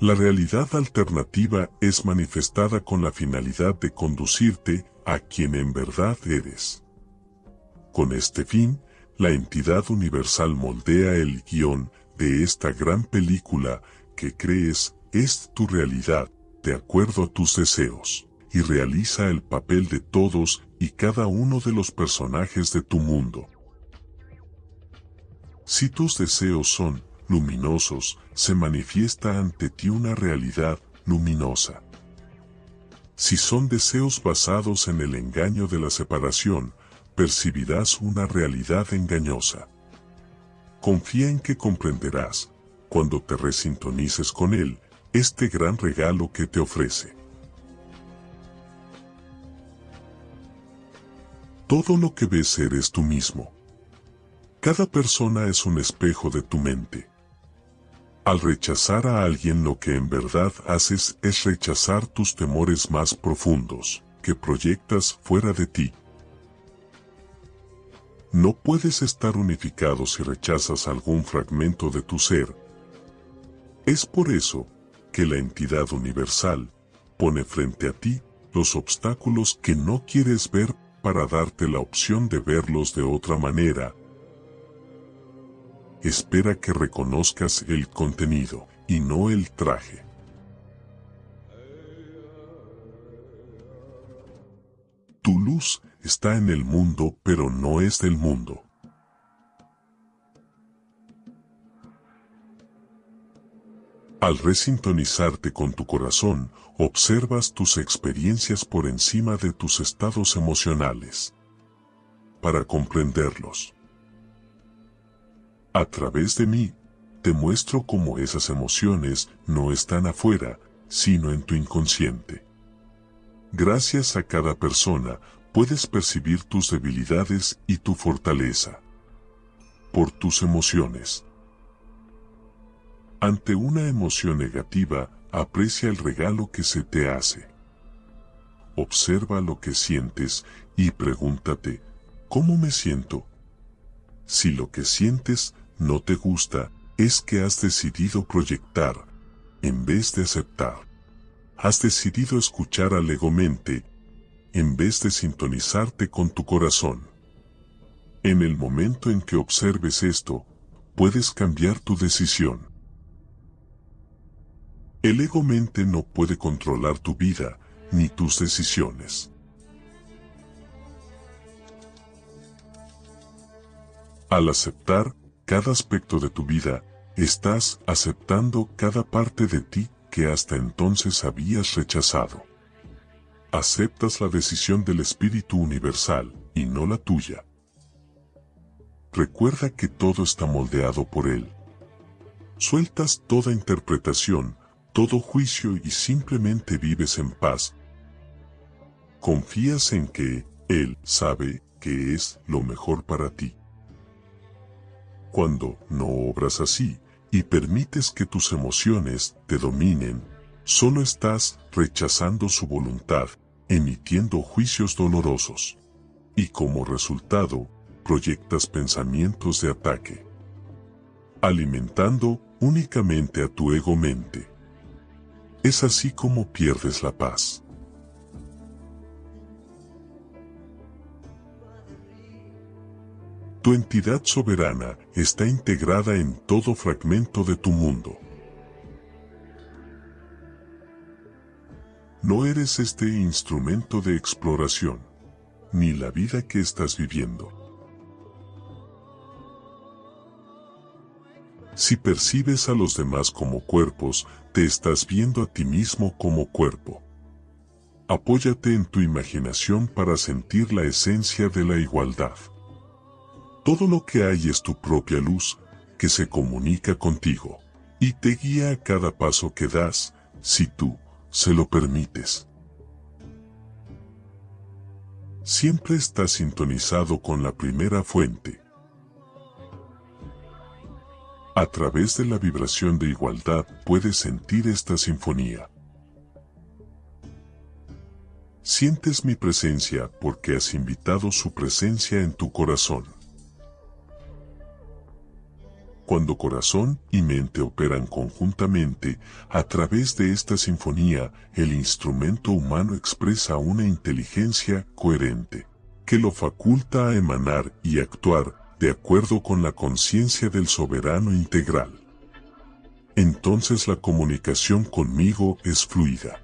La realidad alternativa es manifestada con la finalidad de conducirte a quien en verdad eres. Con este fin, la entidad universal moldea el guion de esta gran película que crees es tu realidad, de acuerdo a tus deseos, y realiza el papel de todos y cada uno de los personajes de tu mundo. Si tus deseos son luminosos, se manifiesta ante ti una realidad luminosa. Si son deseos basados en el engaño de la separación, percibirás una realidad engañosa. Confía en que comprenderás, cuando te resintonices con él, este gran regalo que te ofrece. Todo lo que ves eres tú mismo. Cada persona es un espejo de tu mente. Al rechazar a alguien lo que en verdad haces es rechazar tus temores más profundos, que proyectas fuera de ti. No puedes estar unificado si rechazas algún fragmento de tu ser. Es por eso que la entidad universal pone frente a ti los obstáculos que no quieres ver para darte la opción de verlos de otra manera espera que reconozcas el contenido y no el traje. Tu luz está en el mundo pero no es del mundo. Al resintonizarte con tu corazón, observas tus experiencias por encima de tus estados emocionales. Para comprenderlos. A través de mí, te muestro cómo esas emociones no están afuera, sino en tu inconsciente. Gracias a cada persona, puedes percibir tus debilidades y tu fortaleza. Por tus emociones. Ante una emoción negativa, aprecia el regalo que se te hace. Observa lo que sientes y pregúntate, ¿cómo me siento? Si lo que sientes no te gusta, es que has decidido proyectar, en vez de aceptar. Has decidido escuchar al ego-mente, en vez de sintonizarte con tu corazón. En el momento en que observes esto, puedes cambiar tu decisión. El ego-mente no puede controlar tu vida, ni tus decisiones. Al aceptar, cada aspecto de tu vida, estás aceptando cada parte de ti que hasta entonces habías rechazado. Aceptas la decisión del Espíritu Universal y no la tuya. Recuerda que todo está moldeado por Él. Sueltas toda interpretación, todo juicio y simplemente vives en paz. Confías en que Él sabe que es lo mejor para ti. Cuando no obras así y permites que tus emociones te dominen, solo estás rechazando su voluntad, emitiendo juicios dolorosos. Y como resultado, proyectas pensamientos de ataque, alimentando únicamente a tu ego-mente. Es así como pierdes la paz. Tu entidad soberana está integrada en todo fragmento de tu mundo. No eres este instrumento de exploración, ni la vida que estás viviendo. Si percibes a los demás como cuerpos, te estás viendo a ti mismo como cuerpo. Apóyate en tu imaginación para sentir la esencia de la igualdad. Todo lo que hay es tu propia luz, que se comunica contigo, y te guía a cada paso que das, si tú se lo permites. Siempre estás sintonizado con la primera fuente. A través de la vibración de igualdad puedes sentir esta sinfonía. Sientes mi presencia porque has invitado su presencia en tu corazón. Cuando corazón y mente operan conjuntamente, a través de esta sinfonía, el instrumento humano expresa una inteligencia coherente, que lo faculta a emanar y actuar de acuerdo con la conciencia del soberano integral. Entonces la comunicación conmigo es fluida.